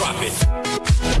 drop it.